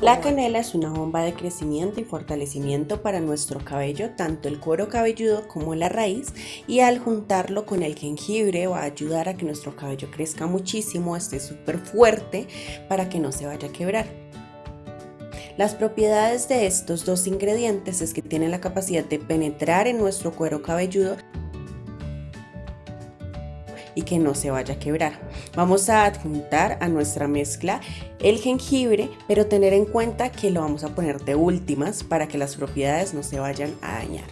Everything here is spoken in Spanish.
La canela es una bomba de crecimiento y fortalecimiento para nuestro cabello, tanto el cuero cabelludo como la raíz, y al juntarlo con el jengibre va a ayudar a que nuestro cabello crezca muchísimo, esté súper fuerte para que no se vaya a quebrar. Las propiedades de estos dos ingredientes es que tienen la capacidad de penetrar en nuestro cuero cabelludo y que no se vaya a quebrar. Vamos a adjuntar a nuestra mezcla el jengibre, pero tener en cuenta que lo vamos a poner de últimas para que las propiedades no se vayan a dañar.